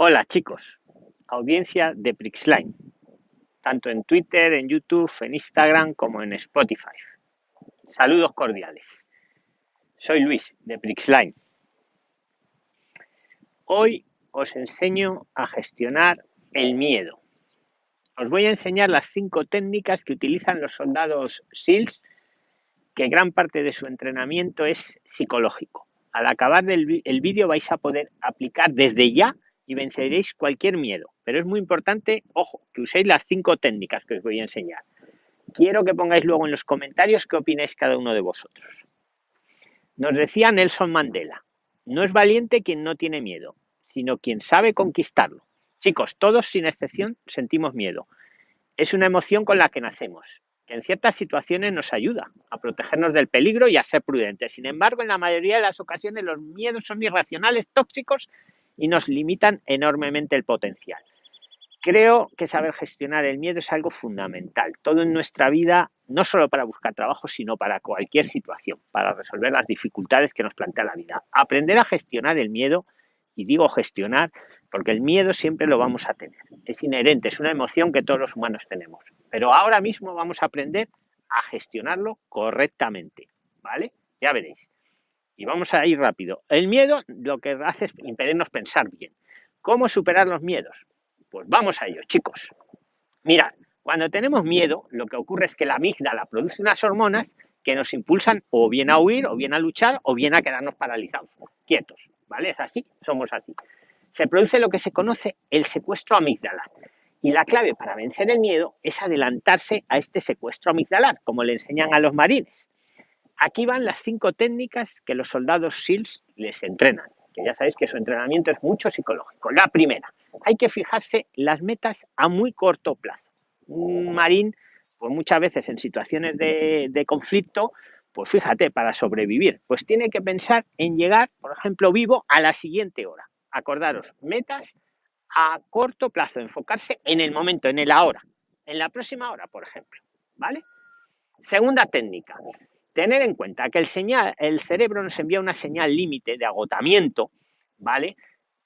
Hola chicos, audiencia de Prixline, tanto en Twitter, en YouTube, en Instagram como en Spotify. Saludos cordiales. Soy Luis de Prixline. Hoy os enseño a gestionar el miedo. Os voy a enseñar las cinco técnicas que utilizan los soldados SEALs, que gran parte de su entrenamiento es psicológico. Al acabar el vídeo vais a poder aplicar desde ya y venceréis cualquier miedo. Pero es muy importante, ojo, que uséis las cinco técnicas que os voy a enseñar. Quiero que pongáis luego en los comentarios qué opináis cada uno de vosotros. Nos decía Nelson Mandela, no es valiente quien no tiene miedo, sino quien sabe conquistarlo. Chicos, todos sin excepción sentimos miedo. Es una emoción con la que nacemos, que en ciertas situaciones nos ayuda a protegernos del peligro y a ser prudentes. Sin embargo, en la mayoría de las ocasiones los miedos son irracionales, tóxicos y nos limitan enormemente el potencial. Creo que saber gestionar el miedo es algo fundamental, todo en nuestra vida, no solo para buscar trabajo, sino para cualquier situación, para resolver las dificultades que nos plantea la vida. Aprender a gestionar el miedo, y digo gestionar, porque el miedo siempre lo vamos a tener, es inherente, es una emoción que todos los humanos tenemos, pero ahora mismo vamos a aprender a gestionarlo correctamente, ¿vale? Ya veréis. Y vamos a ir rápido. El miedo lo que hace es impedirnos pensar bien. ¿Cómo superar los miedos? Pues vamos a ello, chicos. Mirad, cuando tenemos miedo, lo que ocurre es que la amígdala produce unas hormonas que nos impulsan o bien a huir, o bien a luchar, o bien a quedarnos paralizados, quietos, ¿vale? Es así, somos así. Se produce lo que se conoce el secuestro amígdala. Y la clave para vencer el miedo es adelantarse a este secuestro amigdalar, como le enseñan a los marines. Aquí van las cinco técnicas que los soldados SEALs les entrenan, que ya sabéis que su entrenamiento es mucho psicológico. La primera, hay que fijarse las metas a muy corto plazo. Un marín, pues muchas veces en situaciones de, de conflicto, pues fíjate, para sobrevivir, pues tiene que pensar en llegar, por ejemplo, vivo a la siguiente hora. Acordaros, metas a corto plazo, enfocarse en el momento, en el ahora, en la próxima hora, por ejemplo. ¿Vale? Segunda técnica, tener en cuenta que el, señal, el cerebro nos envía una señal límite de agotamiento, ¿vale?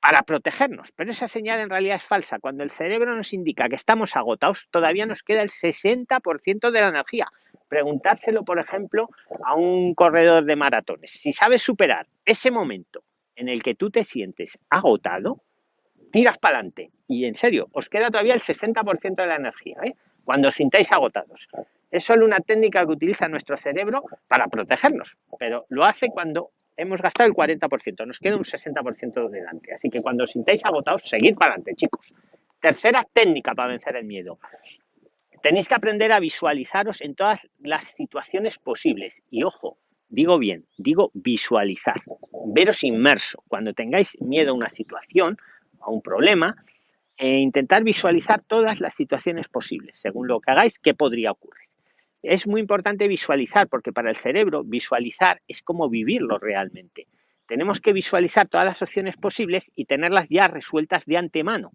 Para protegernos, pero esa señal en realidad es falsa. Cuando el cerebro nos indica que estamos agotados, todavía nos queda el 60% de la energía. Preguntárselo, por ejemplo, a un corredor de maratones. Si sabes superar ese momento en el que tú te sientes agotado, tiras para adelante. Y en serio, os queda todavía el 60% de la energía, ¿eh? cuando os sintáis agotados. Es solo una técnica que utiliza nuestro cerebro para protegernos, pero lo hace cuando hemos gastado el 40%, nos queda un 60% delante. Así que cuando os sintáis agotados, seguid para adelante, chicos. Tercera técnica para vencer el miedo. Tenéis que aprender a visualizaros en todas las situaciones posibles. Y ojo, digo bien, digo visualizar, veros inmerso. Cuando tengáis miedo a una situación, a un problema, e intentar visualizar todas las situaciones posibles, según lo que hagáis, qué podría ocurrir es muy importante visualizar, porque para el cerebro visualizar es como vivirlo realmente. Tenemos que visualizar todas las opciones posibles y tenerlas ya resueltas de antemano.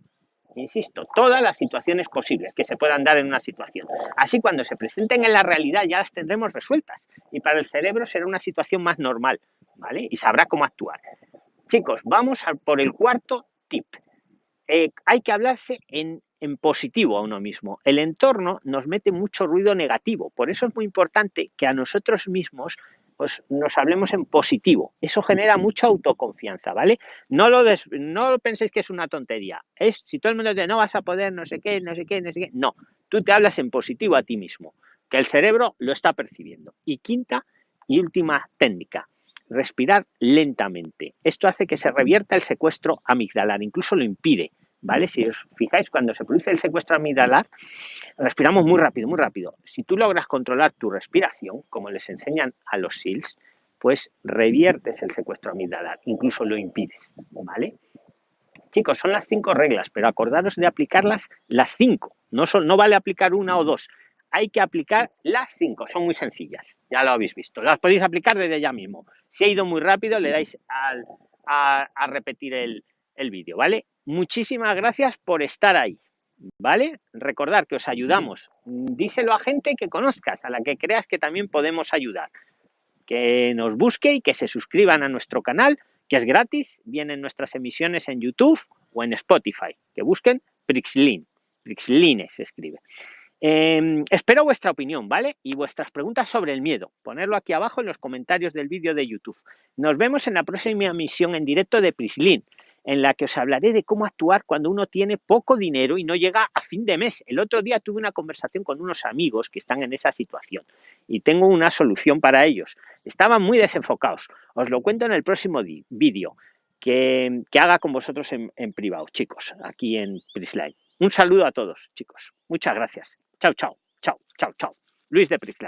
Insisto, todas las situaciones posibles que se puedan dar en una situación. Así cuando se presenten en la realidad ya las tendremos resueltas. Y para el cerebro será una situación más normal, ¿vale? Y sabrá cómo actuar. Chicos, vamos por el cuarto tip. Eh, hay que hablarse en en positivo a uno mismo. El entorno nos mete mucho ruido negativo, por eso es muy importante que a nosotros mismos pues, nos hablemos en positivo. Eso genera mucha autoconfianza, ¿vale? No lo, no penséis que es una tontería. Es si todo el mundo dice no vas a poder, no sé qué, no sé qué, no sé qué. No, tú te hablas en positivo a ti mismo, que el cerebro lo está percibiendo. Y quinta y última técnica, respirar lentamente. Esto hace que se revierta el secuestro amigdalar, incluso lo impide. ¿Vale? Si os fijáis, cuando se produce el secuestro amigdalar, respiramos muy rápido, muy rápido. Si tú logras controlar tu respiración, como les enseñan a los SEALs, pues reviertes el secuestro amigdalar, incluso lo impides, ¿vale? Chicos, son las cinco reglas, pero acordaros de aplicarlas las cinco. No, no vale aplicar una o dos, hay que aplicar las cinco, son muy sencillas, ya lo habéis visto. Las podéis aplicar desde ya mismo. Si ha ido muy rápido, le dais a, repetir el, el vídeo, ¿vale? Muchísimas gracias por estar ahí, ¿vale? Recordar que os ayudamos. Díselo a gente que conozcas, a la que creas que también podemos ayudar. Que nos busque y que se suscriban a nuestro canal, que es gratis. Vienen nuestras emisiones en YouTube o en Spotify, que busquen Prixlin. Prixline se escribe. Em, espero vuestra opinión, ¿vale? Y vuestras preguntas sobre el miedo. Ponerlo aquí abajo en los comentarios del vídeo de YouTube. Nos vemos en la próxima emisión en directo de Prislin, en la que os hablaré de cómo actuar cuando uno tiene poco dinero y no llega a fin de mes. El otro día tuve una conversación con unos amigos que están en esa situación y tengo una solución para ellos. Estaban muy desenfocados. Os lo cuento en el próximo vídeo que, haga con vosotros en, privado, chicos, aquí en Prisline. Un saludo a todos, chicos. Muchas gracias. Chao, chao, chao, chao, chao. Luis de Prisline.